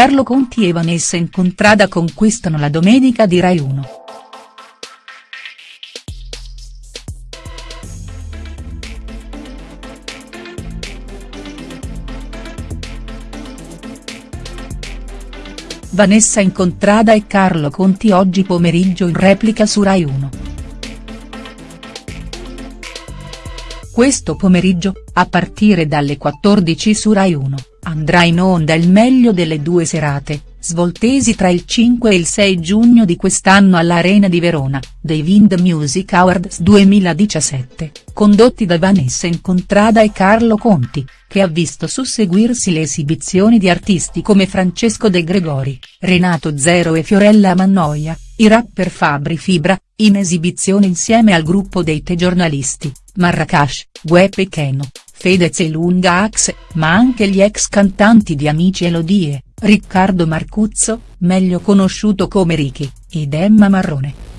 Carlo Conti e Vanessa Incontrada conquistano la domenica di Rai 1. Vanessa Incontrada e Carlo Conti oggi pomeriggio in replica su Rai 1. Questo pomeriggio, a partire dalle 14 su Rai 1, andrà in onda il meglio delle due serate, svoltesi tra il 5 e il 6 giugno di quest'anno all'Arena di Verona, dei Wind Music Awards 2017, condotti da Vanessa Incontrada e Carlo Conti, che ha visto susseguirsi le esibizioni di artisti come Francesco De Gregori, Renato Zero e Fiorella Mannoia, i rapper Fabri Fibra, in esibizione insieme al gruppo dei Te giornalisti, Marracash, Guep e Keno, Fedez e Lunga Axe, ma anche gli ex cantanti di Amici Elodie, Riccardo Marcuzzo, meglio conosciuto come Ricky, ed Emma Marrone.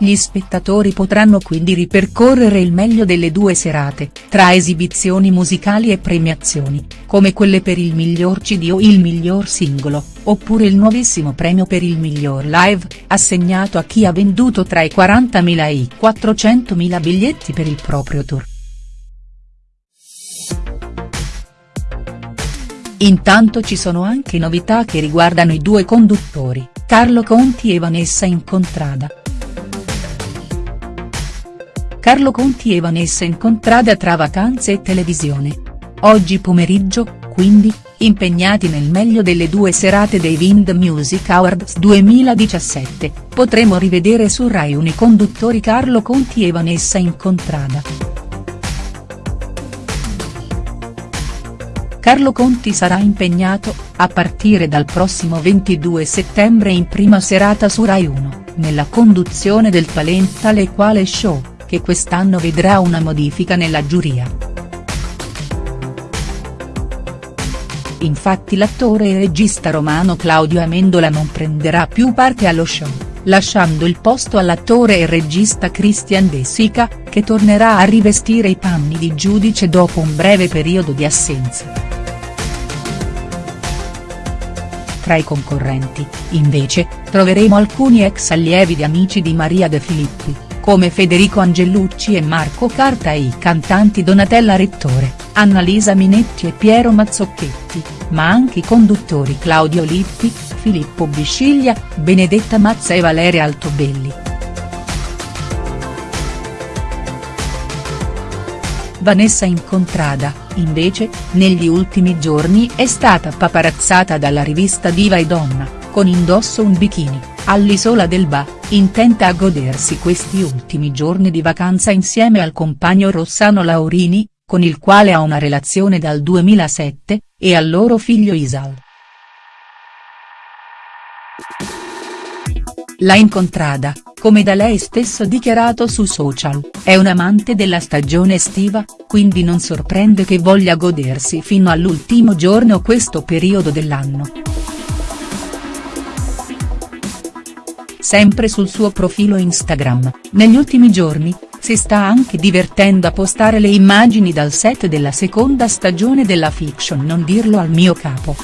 Gli spettatori potranno quindi ripercorrere il meglio delle due serate, tra esibizioni musicali e premiazioni, come quelle per il miglior CD o il miglior singolo, oppure il nuovissimo premio per il miglior live, assegnato a chi ha venduto tra i 40.000 e i 400.000 biglietti per il proprio tour. Intanto ci sono anche novità che riguardano i due conduttori, Carlo Conti e Vanessa Incontrada. Carlo Conti e Vanessa Incontrada tra vacanze e televisione. Oggi pomeriggio, quindi, impegnati nel meglio delle due serate dei Wind Music Awards 2017, potremo rivedere su Rai Uni conduttori Carlo Conti e Vanessa Incontrada. Carlo Conti sarà impegnato, a partire dal prossimo 22 settembre in prima serata su Rai 1, nella conduzione del Talent tale quale show che quest'anno vedrà una modifica nella giuria. Infatti l'attore e regista romano Claudio Amendola non prenderà più parte allo show, lasciando il posto all'attore e regista Christian De Sica, che tornerà a rivestire i panni di giudice dopo un breve periodo di assenza. Tra i concorrenti, invece, troveremo alcuni ex allievi di Amici di Maria De Filippi, come Federico Angelucci e Marco Carta e i cantanti Donatella Rettore, Annalisa Minetti e Piero Mazzocchetti, ma anche i conduttori Claudio Lippi, Filippo Bisciglia, Benedetta Mazza e Valeria Altobelli. Vanessa Incontrada, invece, negli ultimi giorni è stata paparazzata dalla rivista Diva e Donna, con indosso un bikini, all'isola del Ba intenta a godersi questi ultimi giorni di vacanza insieme al compagno Rossano Laurini, con il quale ha una relazione dal 2007, e al loro figlio Isal. La incontrada, come da lei stesso dichiarato su social, è un amante della stagione estiva, quindi non sorprende che voglia godersi fino all'ultimo giorno questo periodo dell'anno. Sempre sul suo profilo Instagram, negli ultimi giorni, si sta anche divertendo a postare le immagini dal set della seconda stagione della fiction Non dirlo al mio capo.